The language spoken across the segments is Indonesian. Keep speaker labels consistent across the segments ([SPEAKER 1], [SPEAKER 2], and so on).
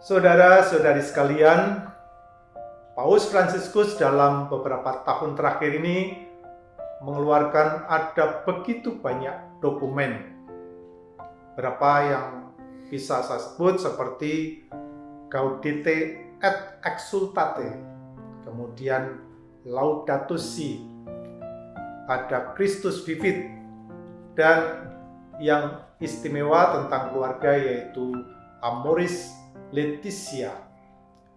[SPEAKER 1] Saudara-saudari sekalian, Paus Fransiskus dalam beberapa tahun terakhir ini mengeluarkan ada begitu banyak dokumen. Berapa yang bisa saya sebut seperti Gaudete et Exultate, kemudian Laudato Si, ada Christus Vivit, dan yang istimewa tentang keluarga yaitu Amoris Leticia,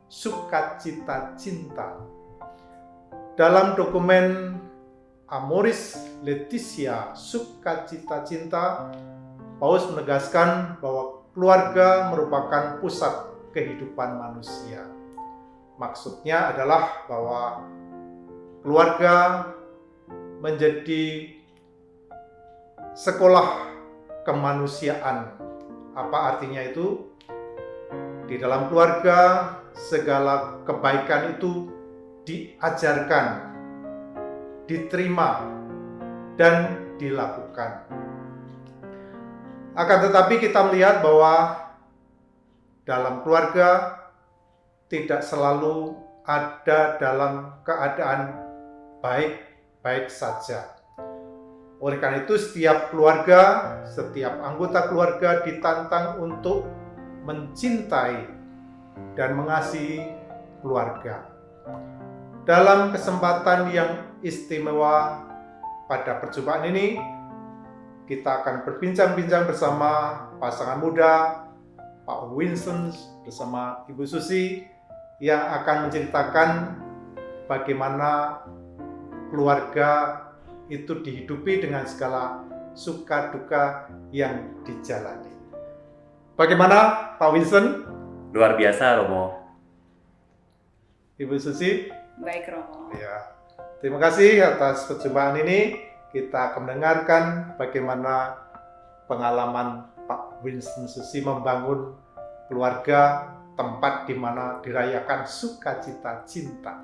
[SPEAKER 1] sukacita cinta. Dalam dokumen Amoris Leticia, sukacita cinta, Paus menegaskan bahwa keluarga merupakan pusat kehidupan manusia. Maksudnya adalah bahwa keluarga menjadi sekolah kemanusiaan. Apa artinya itu? Di dalam keluarga, segala kebaikan itu diajarkan, diterima, dan dilakukan. Akan tetapi kita melihat bahwa dalam keluarga tidak selalu ada dalam keadaan baik-baik saja. Oleh karena itu, setiap keluarga, setiap anggota keluarga ditantang untuk mencintai dan mengasihi keluarga. Dalam kesempatan yang istimewa pada perjumpaan ini, kita akan berbincang-bincang bersama pasangan muda Pak Winston bersama Ibu Susi yang akan menceritakan bagaimana keluarga itu dihidupi dengan segala suka duka yang dijalani. Bagaimana Pak Winston?
[SPEAKER 2] Luar biasa Romo.
[SPEAKER 1] Ibu Susi?
[SPEAKER 3] Baik Romo.
[SPEAKER 1] Ya. Terima kasih atas perjumpaan ini. Kita akan mendengarkan bagaimana pengalaman Pak Winston Susi membangun keluarga tempat di mana dirayakan sukacita cinta.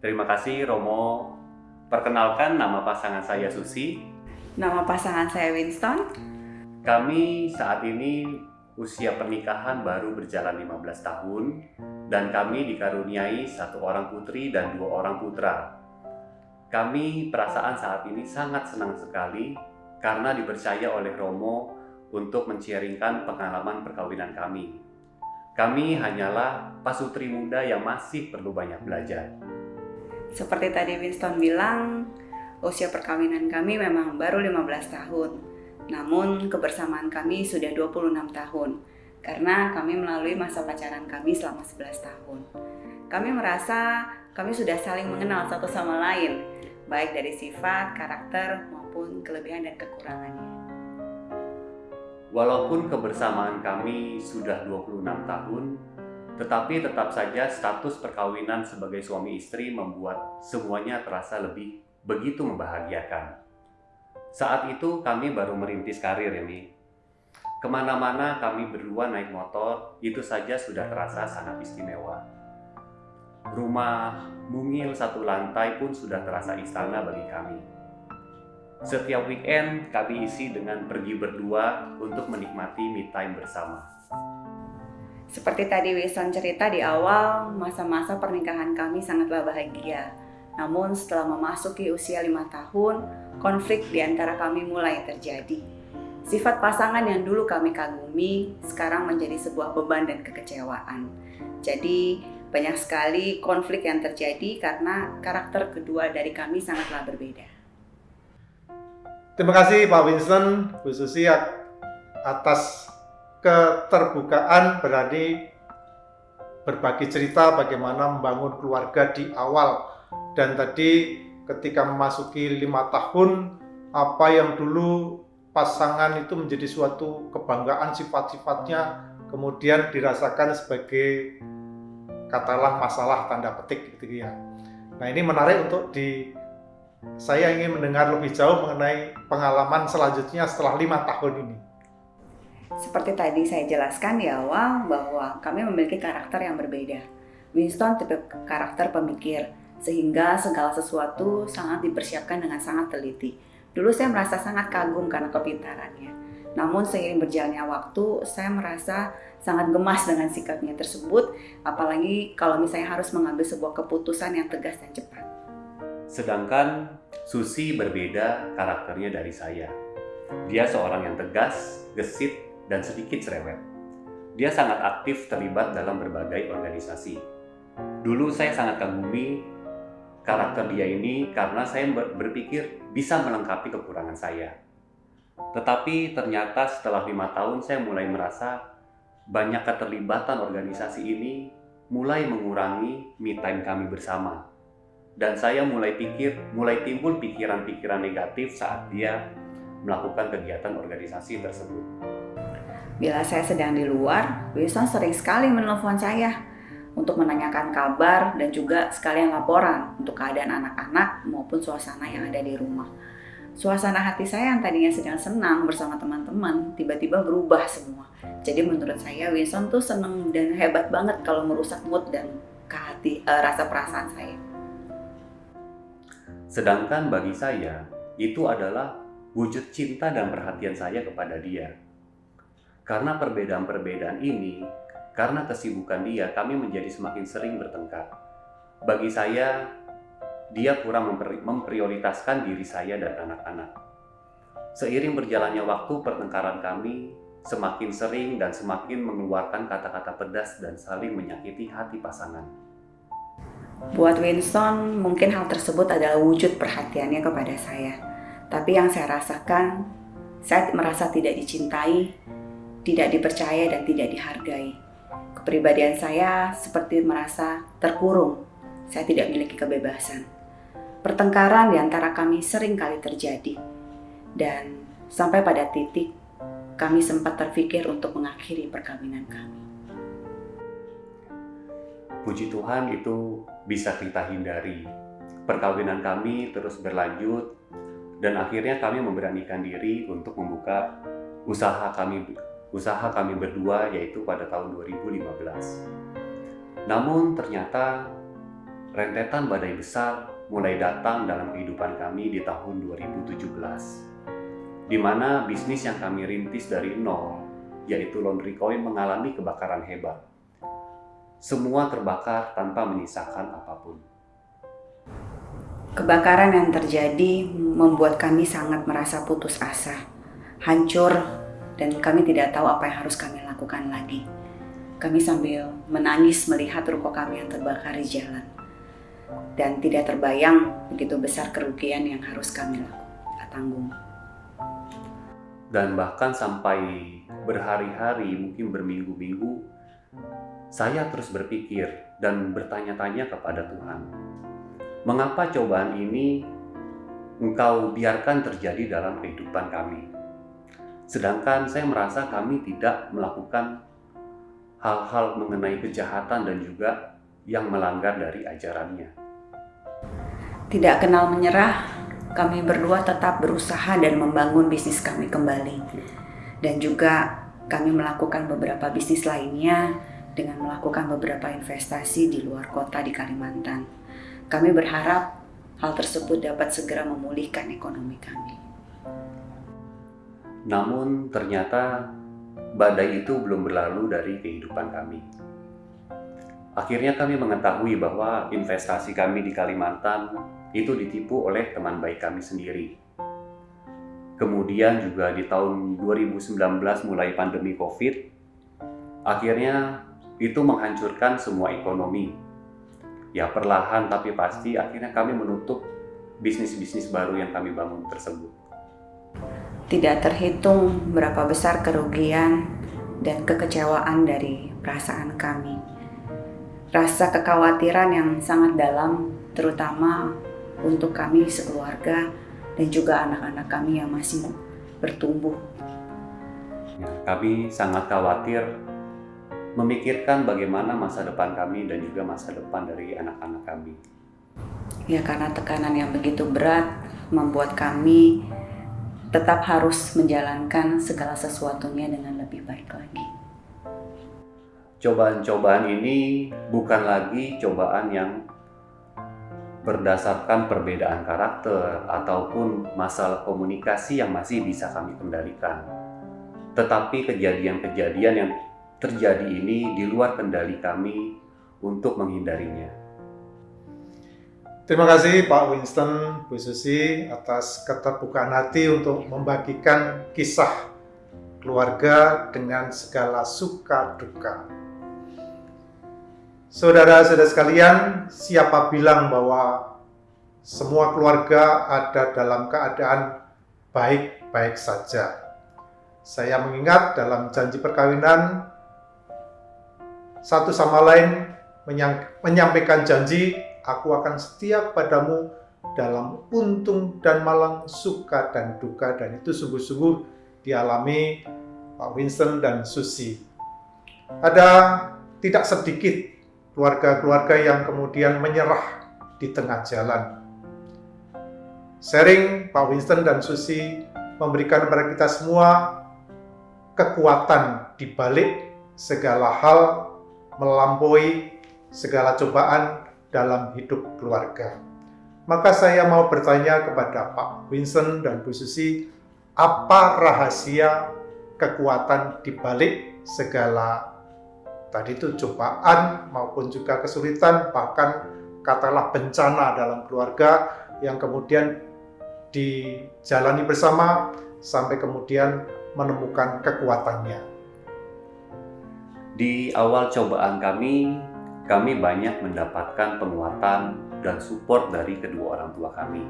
[SPEAKER 2] Terima kasih Romo. Perkenalkan nama pasangan saya Susi.
[SPEAKER 3] Nama pasangan saya Winston.
[SPEAKER 2] Kami saat ini usia pernikahan baru berjalan 15 tahun dan kami dikaruniai satu orang putri dan dua orang putra. Kami perasaan saat ini sangat senang sekali karena dipercaya oleh Romo untuk menciringkan pengalaman perkawinan kami. Kami hanyalah pasutri muda yang masih perlu banyak belajar.
[SPEAKER 3] Seperti tadi Winston bilang, usia perkawinan kami memang baru 15 tahun. Namun kebersamaan kami sudah 26 tahun karena kami melalui masa pacaran kami selama 11 tahun. Kami merasa kami sudah saling mengenal satu sama lain, baik dari sifat, karakter, maupun kelebihan dan kekurangannya.
[SPEAKER 2] Walaupun kebersamaan kami sudah 26 tahun, tetapi tetap saja status perkawinan sebagai suami istri membuat semuanya terasa lebih begitu membahagiakan. Saat itu kami baru merintis karir ini. Ke mana-mana kami berdua naik motor, itu saja sudah terasa sangat istimewa. Rumah mungil satu lantai pun sudah terasa istana bagi kami. Setiap weekend kami isi dengan pergi berdua untuk menikmati me time bersama.
[SPEAKER 3] Seperti tadi Wilson cerita di awal, masa-masa pernikahan kami sangatlah bahagia. Namun setelah memasuki usia lima tahun, konflik di antara kami mulai terjadi. Sifat pasangan yang dulu kami kagumi sekarang menjadi sebuah beban dan kekecewaan. Jadi banyak sekali konflik yang terjadi karena karakter kedua dari kami sangatlah berbeda.
[SPEAKER 1] Terima kasih Pak Winston, Bu Susi atas keterbukaan berani berbagi cerita bagaimana membangun keluarga di awal dan tadi ketika memasuki lima tahun apa yang dulu pasangan itu menjadi suatu kebanggaan sifat-sifatnya kemudian dirasakan sebagai katalah masalah tanda petik gitu ya. Nah ini menarik untuk di saya ingin mendengar lebih jauh mengenai pengalaman selanjutnya setelah lima tahun ini.
[SPEAKER 3] Seperti tadi saya jelaskan di awal bahwa kami memiliki karakter yang berbeda. Winston tipe karakter pemikir, sehingga segala sesuatu sangat dipersiapkan dengan sangat teliti. Dulu saya merasa sangat kagum karena kepintarannya. Namun seiring berjalannya waktu, saya merasa sangat gemas dengan sikapnya tersebut, apalagi kalau misalnya harus mengambil sebuah keputusan yang tegas dan cepat.
[SPEAKER 2] Sedangkan Susi berbeda karakternya dari saya. Dia seorang yang tegas, gesit, dan sedikit cerewet. Dia sangat aktif terlibat dalam berbagai organisasi. Dulu saya sangat kagumi karakter dia ini karena saya berpikir bisa melengkapi kekurangan saya. Tetapi ternyata setelah lima tahun saya mulai merasa banyak keterlibatan organisasi ini mulai mengurangi me time kami bersama. Dan saya mulai pikir, mulai timbul pikiran-pikiran negatif saat dia melakukan kegiatan organisasi tersebut.
[SPEAKER 3] Bila saya sedang di luar, Wilson sering sekali menelpon saya untuk menanyakan kabar dan juga sekalian laporan untuk keadaan anak-anak maupun suasana yang ada di rumah suasana hati saya yang tadinya sedang senang bersama teman-teman tiba-tiba berubah semua. Jadi menurut saya Winston tuh seneng dan hebat banget kalau merusak mood dan uh, rasa perasaan saya.
[SPEAKER 2] Sedangkan bagi saya itu adalah wujud cinta dan perhatian saya kepada dia. Karena perbedaan-perbedaan ini, karena kesibukan dia, kami menjadi semakin sering bertengkar. Bagi saya, dia kurang memprioritaskan diri saya dan anak-anak. Seiring berjalannya waktu, pertengkaran kami semakin sering dan semakin mengeluarkan kata-kata pedas dan saling menyakiti hati pasangan.
[SPEAKER 3] Buat Winston, mungkin hal tersebut adalah wujud perhatiannya kepada saya. Tapi yang saya rasakan, saya merasa tidak dicintai, tidak dipercaya, dan tidak dihargai. Kepribadian saya seperti merasa terkurung. Saya tidak memiliki kebebasan. Pertengkaran di antara kami sering kali terjadi, dan sampai pada titik kami sempat terpikir untuk mengakhiri perkawinan kami.
[SPEAKER 2] Puji Tuhan itu bisa kita hindari. Perkawinan kami terus berlanjut dan akhirnya kami memberanikan diri untuk membuka usaha kami usaha kami berdua yaitu pada tahun 2015. Namun ternyata rentetan badai besar mulai datang dalam kehidupan kami di tahun 2017, di mana bisnis yang kami rintis dari nol, yaitu laundry coin mengalami kebakaran hebat. Semua terbakar tanpa menyisakan apa pun.
[SPEAKER 3] Kebakaran yang terjadi membuat kami sangat merasa putus asa, hancur, dan kami tidak tahu apa yang harus kami lakukan lagi. Kami sambil menangis melihat ruko kami yang terbakar di jalan dan tidak terbayang begitu besar kerugian yang harus kami tanggung.
[SPEAKER 2] Dan bahkan sampai berhari-hari, mungkin berminggu-minggu, saya terus berpikir dan bertanya-tanya kepada Tuhan, mengapa cobaan ini Engkau biarkan terjadi dalam kehidupan kami? Sedangkan saya merasa kami tidak melakukan hal-hal mengenai kejahatan dan juga yang melanggar dari ajarannya.
[SPEAKER 3] Tidak kenal menyerah, kami berdua tetap berusaha dan membangun bisnis kami kembali. Dan juga kami melakukan beberapa bisnis lainnya dengan melakukan beberapa investasi di luar kota di Kalimantan. Kami berharap hal tersebut dapat segera memulihkan ekonomi kami.
[SPEAKER 2] Namun ternyata badai itu belum berlalu dari kehidupan kami. Akhirnya kami mengetahui bahwa investasi kami di Kalimantan itu ditipu oleh teman baik kami sendiri. Kemudian juga di tahun 2019 mulai pandemi COVID, akhirnya itu menghancurkan semua ekonomi. Ya perlahan tapi pasti akhirnya kami menutup bisnis-bisnis baru yang kami bangun tersebut.
[SPEAKER 3] Tidak terhitung berapa besar kerugian dan kekecewaan dari perasaan kami rasa kekhawatiran yang sangat dalam, terutama untuk kami sekeluarga dan juga anak-anak kami yang masih bertumbuh.
[SPEAKER 2] Ya, kami sangat khawatir memikirkan bagaimana masa depan kami dan juga masa depan dari anak-anak kami.
[SPEAKER 3] Ya karena tekanan yang begitu berat membuat kami tetap harus menjalankan segala sesuatunya dengan lebih baik lagi
[SPEAKER 2] cobaan-cobaan ini bukan lagi cobaan yang berdasarkan perbedaan karakter ataupun masalah komunikasi yang masih bisa kami kendalikan. Tetapi kejadian-kejadian yang terjadi ini di luar kendali kami untuk menghindarinya.
[SPEAKER 1] Terima kasih Pak Winston, Bu Susi atas keterbukaan hati untuk membagikan kisah keluarga dengan segala suka duka. Saudara-saudara sekalian, siapa bilang bahwa semua keluarga ada dalam keadaan baik-baik saja? Saya mengingat dalam janji perkawinan, satu sama lain menyampaikan janji, aku akan setia padamu dalam untung dan malang, suka dan duka, dan itu sungguh-sungguh dialami Pak Winston dan Susi. Ada tidak sedikit keluarga-keluarga yang kemudian menyerah di tengah jalan. Sharing Pak Winston dan Susi memberikan kepada kita semua kekuatan di balik segala hal melampaui segala cobaan dalam hidup keluarga. Maka saya mau bertanya kepada Pak Vincent dan Bu Susi, apa rahasia kekuatan di balik segala tadi itu cobaan maupun juga kesulitan bahkan katalah bencana dalam keluarga yang kemudian dijalani bersama sampai kemudian menemukan kekuatannya.
[SPEAKER 2] Di awal cobaan kami, kami banyak mendapatkan penguatan dan support dari kedua orang tua kami.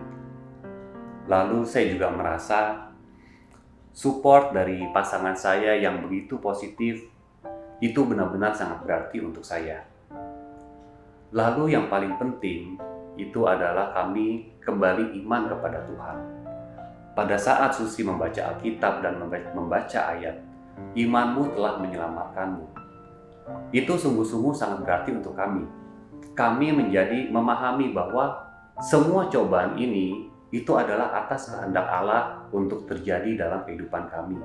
[SPEAKER 2] Lalu saya juga merasa support dari pasangan saya yang begitu positif itu benar-benar sangat berarti untuk saya. Lalu yang paling penting itu adalah kami kembali iman kepada Tuhan. Pada saat Susi membaca Alkitab dan membaca ayat, imanmu telah menyelamatkanmu itu sungguh-sungguh sangat berarti untuk kami. Kami menjadi memahami bahwa semua cobaan ini itu adalah atas kehendak Allah untuk terjadi dalam kehidupan kami.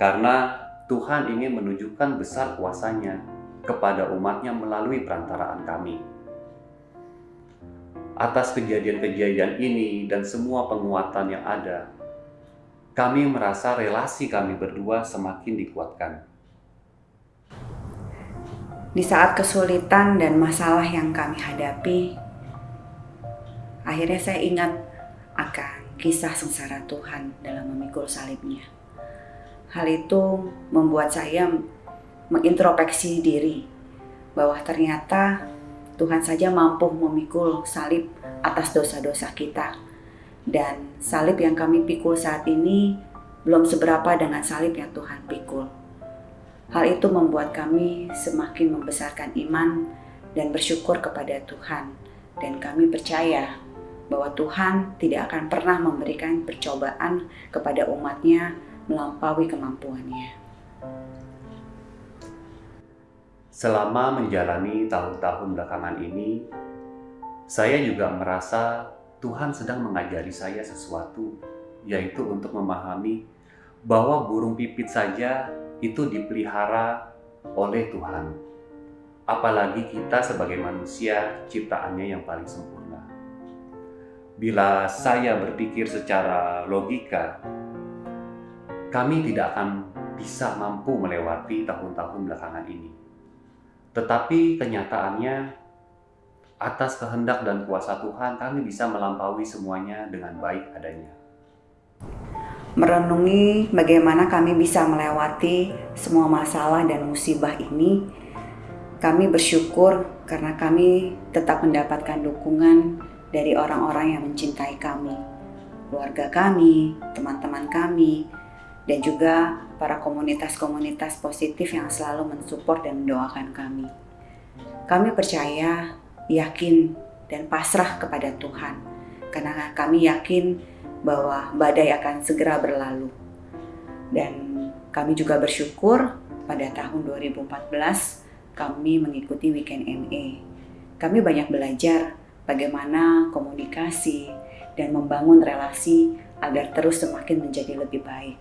[SPEAKER 2] Karena Tuhan ingin menunjukkan besar kuasanya kepada umatnya melalui perantaraan kami. Atas kejadian-kejadian ini dan semua penguatan yang ada, kami merasa relasi kami berdua semakin dikuatkan
[SPEAKER 3] di saat kesulitan dan masalah yang kami hadapi, akhirnya saya ingat akan kisah sengsara Tuhan dalam memikul salibnya. Hal itu membuat saya mengintrospeksi diri bahwa ternyata Tuhan saja mampu memikul salib atas dosa-dosa kita. Dan salib yang kami pikul saat ini belum seberapa dengan salib yang Tuhan pikul. Hal itu membuat kami semakin membesarkan iman dan bersyukur kepada Tuhan. Dan kami percaya bahwa Tuhan tidak akan pernah memberikan percobaan kepada umatnya melampaui kemampuannya.
[SPEAKER 2] Selama menjalani tahun-tahun belakangan ini, saya juga merasa Tuhan sedang mengajari saya sesuatu, yaitu untuk memahami bahwa burung pipit saja itu dipelihara oleh Tuhan. Apalagi kita sebagai manusia ciptaannya yang paling sempurna. Bila saya berpikir secara logika, kami tidak akan bisa mampu melewati tahun-tahun belakangan ini. Tetapi kenyataannya, atas kehendak dan kuasa Tuhan, kami bisa melampaui semuanya dengan baik adanya
[SPEAKER 3] merenungi bagaimana kami bisa melewati semua masalah dan musibah ini. Kami bersyukur karena kami tetap mendapatkan dukungan dari orang-orang yang mencintai kami, keluarga kami, teman-teman kami, dan juga para komunitas-komunitas positif yang selalu mensupport dan mendoakan kami. Kami percaya, yakin, dan pasrah kepada Tuhan, karena kami yakin bahwa badai akan segera berlalu. Dan kami juga bersyukur pada tahun 2014 kami mengikuti Weekend MA. Kami banyak belajar bagaimana komunikasi dan membangun relasi agar terus semakin menjadi lebih baik.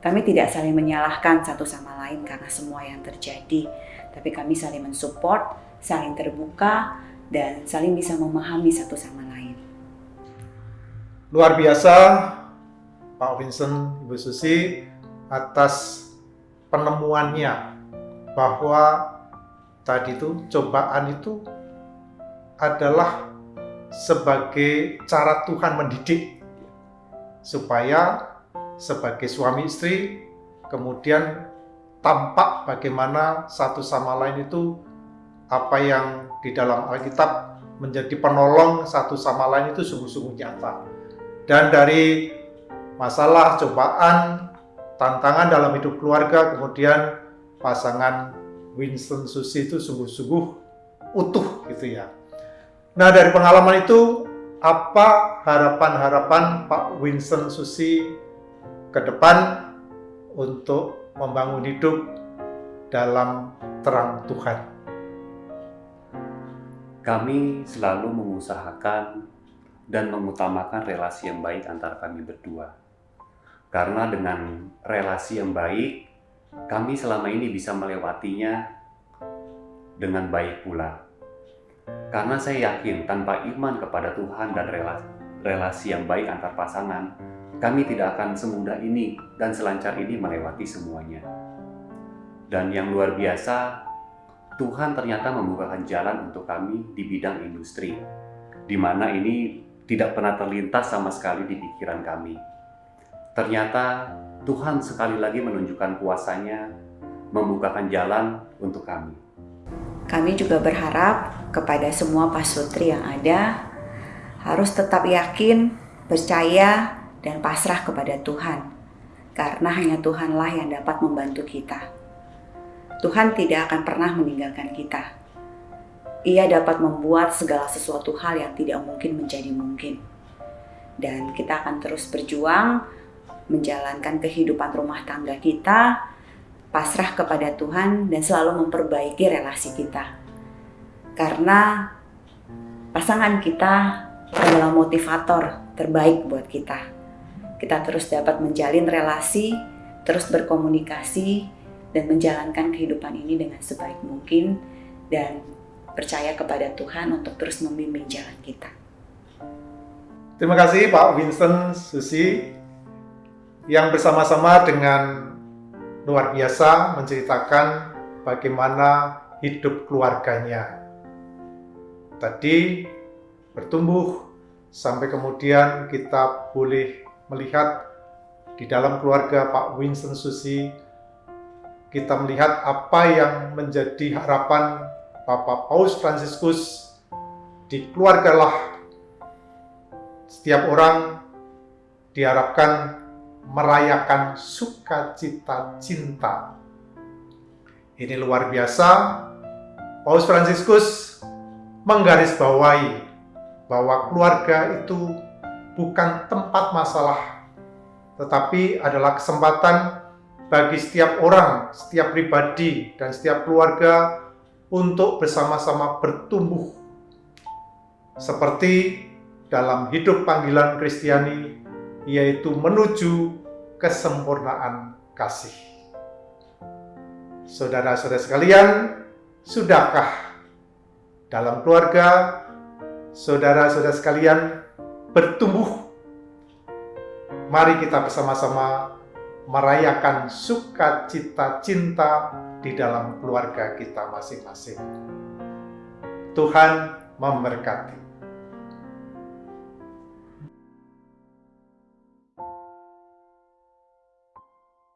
[SPEAKER 3] Kami tidak saling menyalahkan satu sama lain karena semua yang terjadi, tapi kami saling mensupport, saling terbuka, dan saling bisa memahami satu sama lain.
[SPEAKER 1] Luar biasa Pak Vincent, Ibu Susi atas penemuannya bahwa tadi itu cobaan itu adalah sebagai cara Tuhan mendidik supaya sebagai suami istri kemudian tampak bagaimana satu sama lain itu apa yang di dalam Alkitab menjadi penolong satu sama lain itu sungguh-sungguh nyata. Dan dari masalah, cobaan, tantangan dalam hidup keluarga, kemudian pasangan Winston Susi itu sungguh-sungguh utuh gitu ya. Nah dari pengalaman itu apa harapan-harapan Pak Winston Susi ke depan untuk membangun hidup dalam terang Tuhan.
[SPEAKER 2] Kami selalu mengusahakan dan mengutamakan relasi yang baik antara kami berdua. Karena dengan relasi yang baik, kami selama ini bisa melewatinya dengan baik pula. Karena saya yakin tanpa iman kepada Tuhan dan relasi, yang baik antar pasangan, kami tidak akan semudah ini dan selancar ini melewati semuanya. Dan yang luar biasa, Tuhan ternyata membukakan jalan untuk kami di bidang industri, di mana ini tidak pernah terlintas sama sekali di pikiran kami. Ternyata Tuhan sekali lagi menunjukkan kuasanya, membukakan jalan untuk kami.
[SPEAKER 3] Kami juga berharap kepada semua pasutri yang ada harus tetap yakin, percaya, dan pasrah kepada Tuhan, karena hanya Tuhanlah yang dapat membantu kita. Tuhan tidak akan pernah meninggalkan kita. Ia dapat membuat segala sesuatu hal yang tidak mungkin menjadi mungkin. Dan kita akan terus berjuang menjalankan kehidupan rumah tangga kita, pasrah kepada Tuhan, dan selalu memperbaiki relasi kita. Karena pasangan kita adalah motivator terbaik buat kita kita terus dapat menjalin relasi, terus berkomunikasi, dan menjalankan kehidupan ini dengan sebaik mungkin dan percaya kepada Tuhan untuk terus membimbing jalan kita.
[SPEAKER 1] Terima kasih Pak Vincent Susi yang bersama-sama dengan luar biasa menceritakan bagaimana hidup keluarganya. Tadi bertumbuh sampai kemudian kita boleh melihat di dalam keluarga Pak Winston Susi, kita melihat apa yang menjadi harapan Bapak Paus Fransiskus di keluarga lah setiap orang diharapkan merayakan sukacita cinta. Ini luar biasa. Paus Fransiskus menggarisbawahi bahwa keluarga itu bukan tempat masalah, tetapi adalah kesempatan bagi setiap orang, setiap pribadi, dan setiap keluarga untuk bersama-sama bertumbuh. Seperti dalam hidup panggilan Kristiani, yaitu menuju kesempurnaan kasih. Saudara-saudara sekalian, sudahkah dalam keluarga, saudara-saudara sekalian bertumbuh. Mari kita bersama-sama merayakan sukacita cinta di dalam keluarga kita masing-masing. Tuhan memberkati.